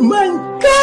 my God!